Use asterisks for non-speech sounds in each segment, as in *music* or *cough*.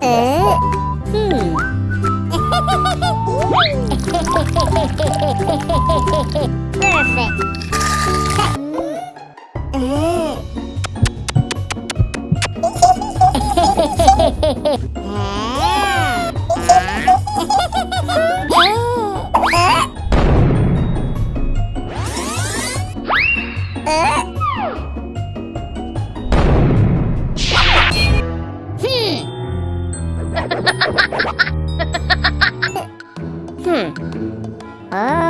Ế hmm. Perfect Ế Ế Oh.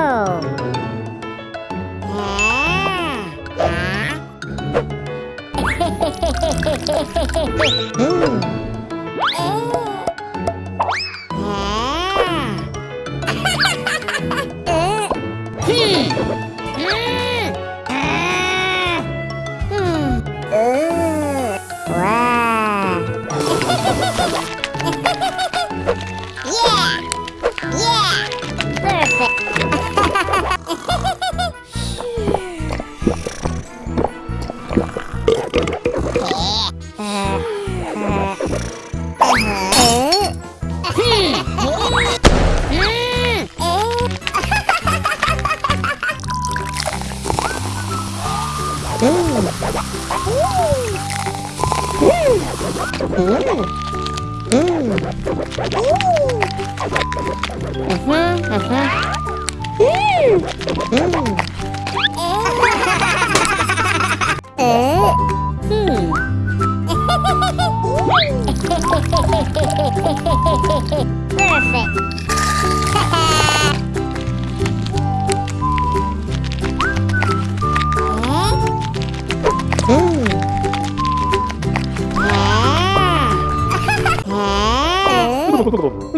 Mmh. Mmh. Mmh. mmh.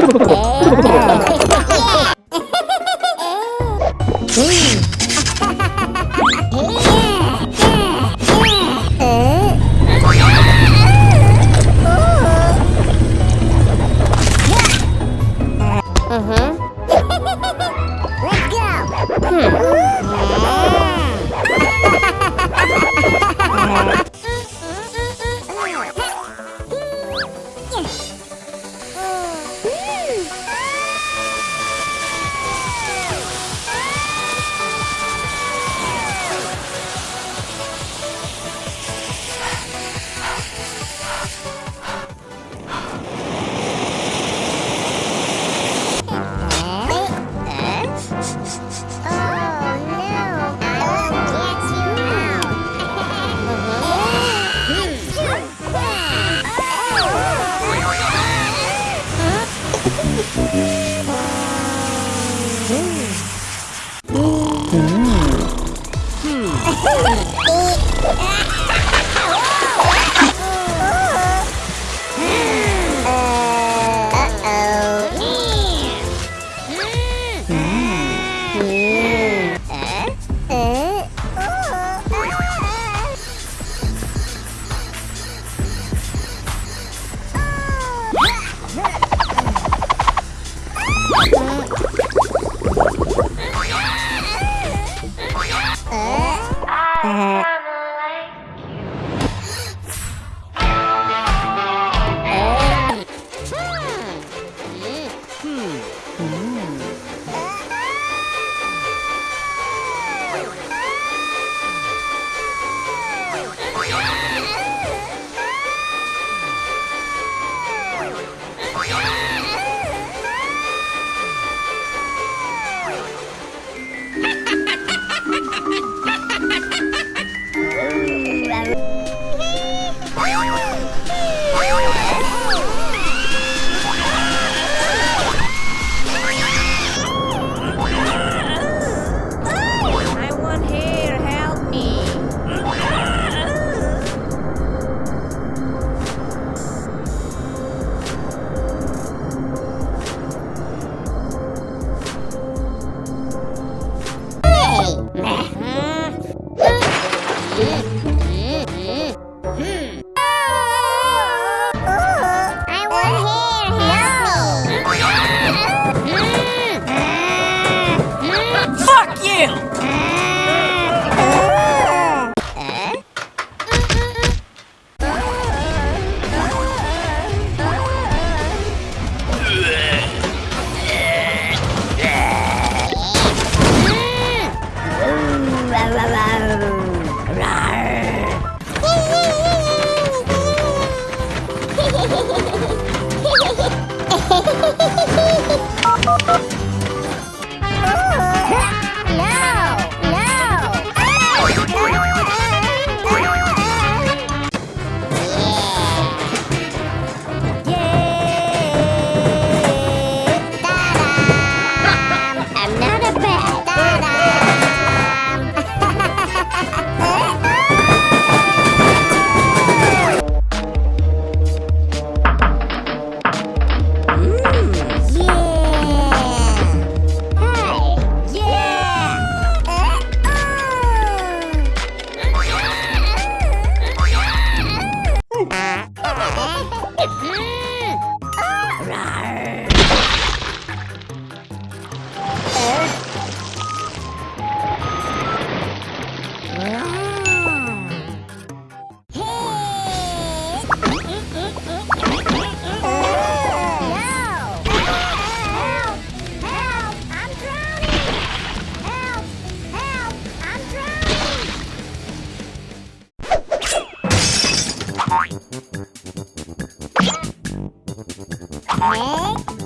Let's go! Mm-hmm. *laughs* Let's go. Hmm. *laughs* Yeah. *laughs* Hmm. Hmm. Hmm. Uh, Yes. ね